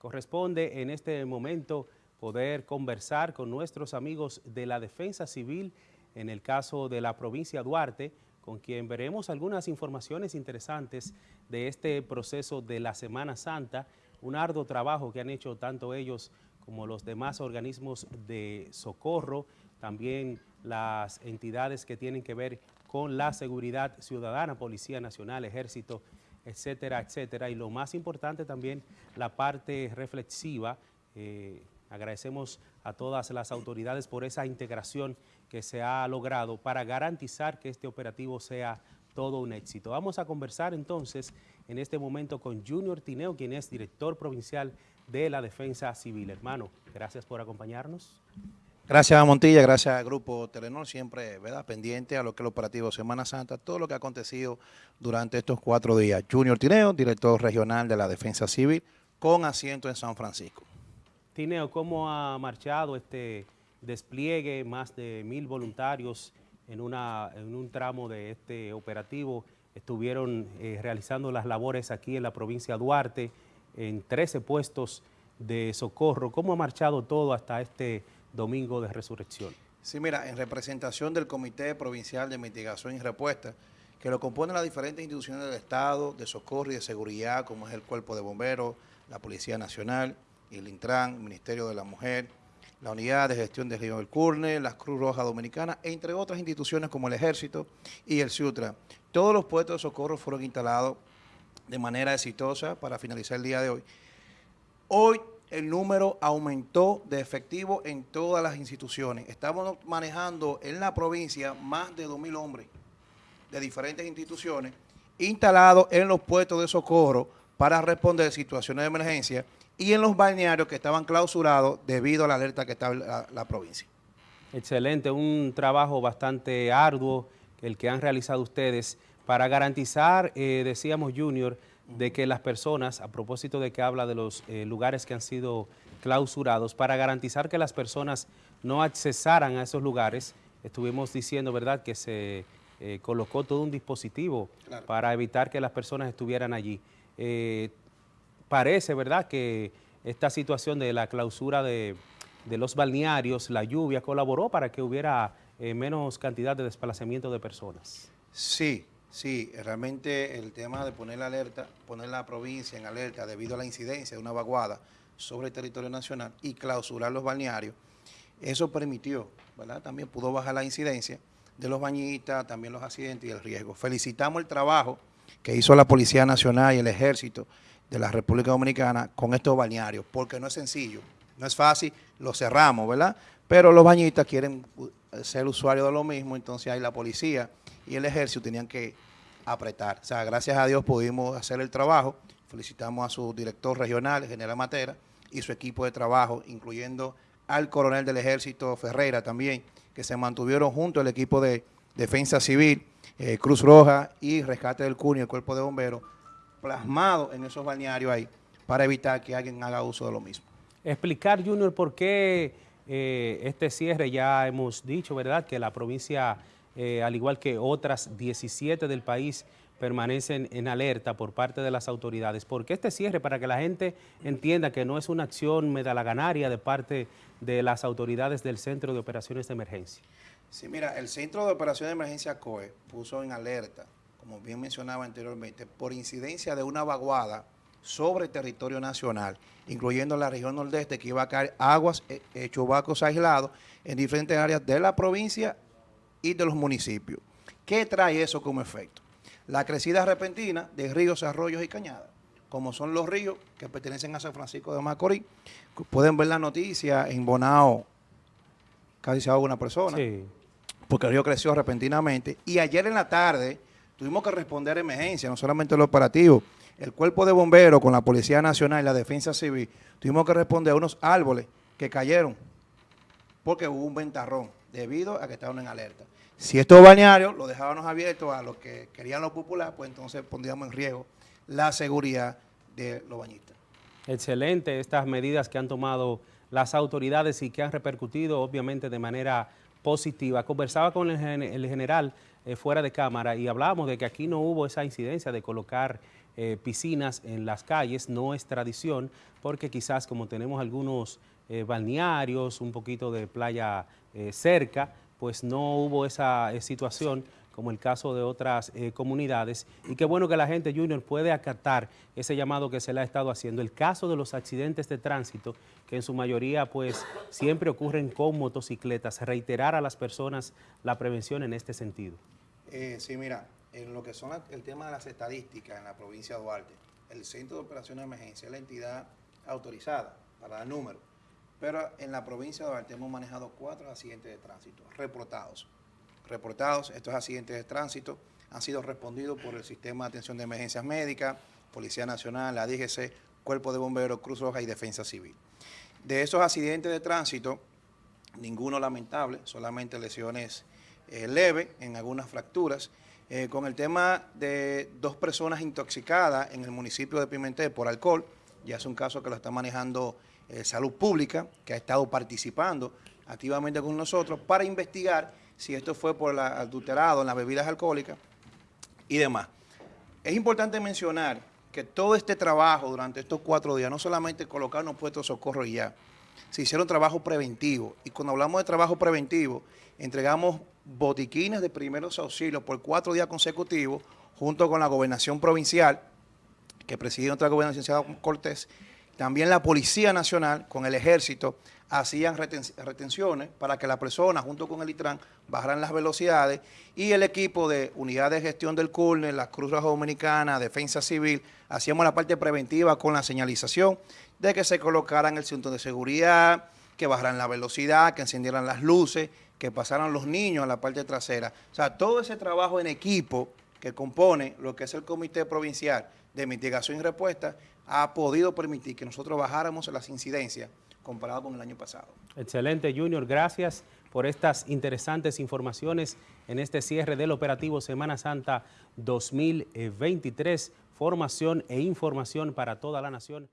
Corresponde en este momento poder conversar con nuestros amigos de la Defensa Civil en el caso de la provincia Duarte, con quien veremos algunas informaciones interesantes de este proceso de la Semana Santa, un arduo trabajo que han hecho tanto ellos como los demás organismos de socorro, también las entidades que tienen que ver con la seguridad ciudadana, Policía Nacional, Ejército, etcétera, etcétera. Y lo más importante también, la parte reflexiva. Eh, agradecemos a todas las autoridades por esa integración que se ha logrado para garantizar que este operativo sea todo un éxito. Vamos a conversar entonces en este momento con Junior Tineo, quien es director provincial de la Defensa Civil. Hermano, gracias por acompañarnos. Gracias a Montilla, gracias al Grupo Telenor, siempre ¿verdad? pendiente a lo que es el operativo Semana Santa, todo lo que ha acontecido durante estos cuatro días. Junior Tineo, director regional de la Defensa Civil, con asiento en San Francisco. Tineo, ¿cómo ha marchado este despliegue? Más de mil voluntarios en, un tramo de este operativo estuvieron eh, realizando las labores aquí en la provincia de Duarte, en 13 puestos de socorro. ¿Cómo ha marchado todo hasta este domingo de resurrección? Sí, mira, en representación del Comité Provincial de Mitigación y Respuesta, que lo componen las diferentes instituciones del Estado, de socorro y de seguridad, como es el Cuerpo de Bomberos, la Policía Nacional, el Intran, el Ministerio de la Mujer, la Unidad de Gestión de Río del Curne, la Cruz Roja Dominicana, entre otras instituciones como el Ejército y el CIUTRA. Todos los puestos de socorro fueron instalados de manera exitosa para finalizar el día de hoy. Hoy el número aumentó de efectivo en todas las instituciones. Estamos manejando en la provincia más de 2.000 hombres de diferentes instituciones instalados en los puestos de socorro para responder situaciones de emergencia y en los balnearios que estaban clausurados debido a la alerta que la, la provincia. Excelente, un trabajo bastante arduo el que han realizado ustedes para garantizar, eh, decíamos Junior, de que las personas, a propósito de que habla de los eh, lugares que han sido clausurados, para garantizar que las personas no accesaran a esos lugares, estuvimos diciendo, ¿verdad?, que se eh, colocó todo un dispositivo para evitar que las personas estuvieran allí. Eh, parece, ¿verdad?, que esta situación de la clausura de, de los balnearios, la lluvia, colaboró para que hubiera menos cantidad de desplazamiento de personas. Sí, Sí, realmente el tema de poner la alerta, poner la provincia en alerta debido a la incidencia de una vaguada sobre el territorio nacional y clausurar los balnearios, eso permitió, ¿verdad? También pudo bajar la incidencia de los bañistas, también los accidentes y el riesgo. Felicitamos el trabajo que hizo la Policía Nacional y el Ejército de la República Dominicana con estos balnearios, porque no es sencillo, no es fácil, lo cerramos, ¿verdad? Pero los bañistas quieren ser usuarios de lo mismo, entonces ahí la policía y el ejército tenían que apretar. O sea, gracias a Dios pudimos hacer el trabajo. Felicitamos a su director regional, general Matera, y su equipo de trabajo, incluyendo al coronel del ejército Ferreira también, que se mantuvieron junto al equipo de defensa civil, eh, Cruz Roja y Rescate del Cunio, el cuerpo de bomberos, plasmado en esos balnearios ahí, para evitar que alguien haga uso de lo mismo. Explicar, Junior, por qué eh, este cierre, ya hemos dicho, ¿verdad?, que la provincia eh, al igual que otras 17 del país, permanecen en alerta por parte de las autoridades. ¿Por qué este cierre? Para que la gente entienda que no es una acción medalaganaria de parte de las autoridades del Centro de Operaciones de Emergencia. Sí, mira, el Centro de Operaciones de Emergencia COE puso en alerta, como bien mencionaba anteriormente, por incidencia de una vaguada sobre el territorio nacional, incluyendo la región nordeste, que iba a caer aguas, eh, eh, chubacos aislados en diferentes áreas de la provincia y de los municipios. ¿Qué trae eso como efecto? La crecida repentina de ríos, arroyos y cañadas, como son los ríos que pertenecen a San Francisco de Macorís. Pueden ver la noticia en Bonao, casi se ahoga una persona, porque el río creció repentinamente. Y ayer en la tarde tuvimos que responder a emergencia, no solamente el operativo, el cuerpo de bomberos con la Policía Nacional y la Defensa Civil, tuvimos que responder a unos árboles que cayeron porque hubo un ventarrón debido a que estaban en alerta. Si estos bañarios los dejábamos abiertos a los que querían lo popular, pues entonces pondríamos en riesgo la seguridad de los bañistas. Excelente estas medidas que han tomado las autoridades y que han repercutido obviamente de manera positiva. Conversaba con el, general eh, fuera de cámara y hablábamos de que aquí no hubo esa incidencia de colocar eh, piscinas en las calles, no es tradición, porque quizás como tenemos algunos eh, balnearios, un poquito de playa eh, cerca, pues no hubo esa situación como el caso de otras comunidades. Y qué bueno que la gente, Junior, puede acatar ese llamado que se le ha estado haciendo. El caso de los accidentes de tránsito, que en su mayoría pues siempre ocurren con motocicletas, reiterar a las personas la prevención en este sentido. sí, mira, en lo que son el tema de las estadísticas en la provincia de Duarte, el Centro de Operaciones de Emergencia es la entidad autorizada para dar números, pero en la provincia de Duarte hemos manejado cuatro accidentes de tránsito reportados. Reportados, estos accidentes de tránsito han sido respondidos por el Sistema de Atención de Emergencias Médicas, Policía Nacional, la DGC, Cuerpo de Bomberos, Cruz Roja y Defensa Civil. De esos accidentes de tránsito, ninguno lamentable, solamente lesiones eh, leves en algunas fracturas, eh, con el tema de dos personas intoxicadas en el municipio de Pimentel por alcohol, ya es un caso que lo está manejando eh, Salud Pública, que ha estado participando activamente con nosotros para investigar si esto fue por el adulterado en las bebidas alcohólicas y demás. Es importante mencionar que todo este trabajo durante estos cuatro días, no solamente colocar unos puestos de socorro y ya, se hicieron trabajo preventivo. Y cuando hablamos de trabajo preventivo, entregamos botiquines de primeros auxilios por cuatro días consecutivos, junto con la gobernación provincial, que preside nuestra gobernación Cortés, también la Policía Nacional con el Ejército hacían retenciones para que la persona junto con el ITRAN bajaran las velocidades y el equipo de Unidad de Gestión del CURNE, la Cruz Roja Dominicana, Defensa Civil, hacíamos la parte preventiva con la señalización de que se colocaran el cinturón de seguridad, que bajaran la velocidad, que encendieran las luces, que pasaran los niños a la parte trasera. O sea, todo ese trabajo en equipo que compone lo que es el Comité Provincial de Mitigación y Respuesta ha podido permitir que nosotros bajáramos las incidencias comparado con el año pasado. Excelente, Junior. Gracias por estas interesantes informaciones en este cierre del operativo Semana Santa 2023. Formación e información para toda la nación.